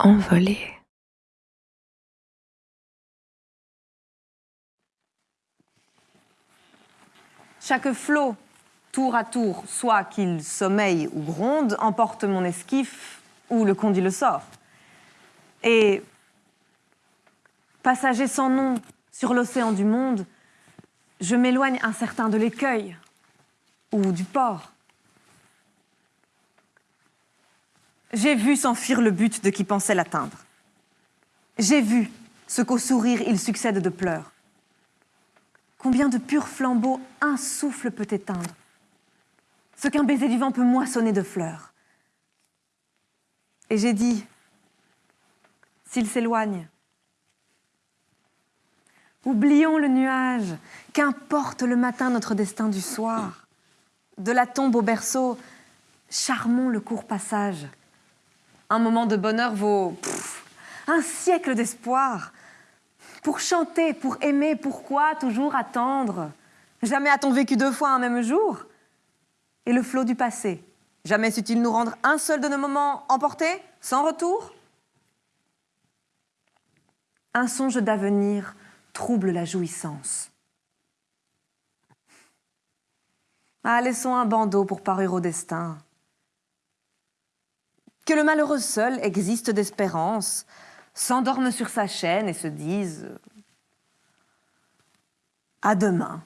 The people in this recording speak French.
Envolée. Chaque flot, tour à tour, soit qu'il sommeille ou gronde, emporte mon esquif ou le conduit le sort. Et passager sans nom sur l'océan du monde, je m'éloigne incertain de l'écueil ou du port. J'ai vu s'enfuir le but de qui pensait l'atteindre. J'ai vu ce qu'au sourire il succède de pleurs. Combien de purs flambeaux un souffle peut éteindre Ce qu'un baiser du vent peut moissonner de fleurs. Et j'ai dit, s'il s'éloigne, oublions le nuage, qu'importe le matin notre destin du soir. De la tombe au berceau, charmons le court passage. Un moment de bonheur vaut un siècle d'espoir. Pour chanter, pour aimer, pourquoi toujours attendre? Jamais a-t-on vécu deux fois un même jour? Et le flot du passé, jamais sut-il nous rendre un seul de nos moments emportés, sans retour? Un songe d'avenir trouble la jouissance. Ah, laissons un bandeau pour parure au destin. Que le malheureux seul existe d'espérance, s'endorme sur sa chaîne et se dise « À demain ».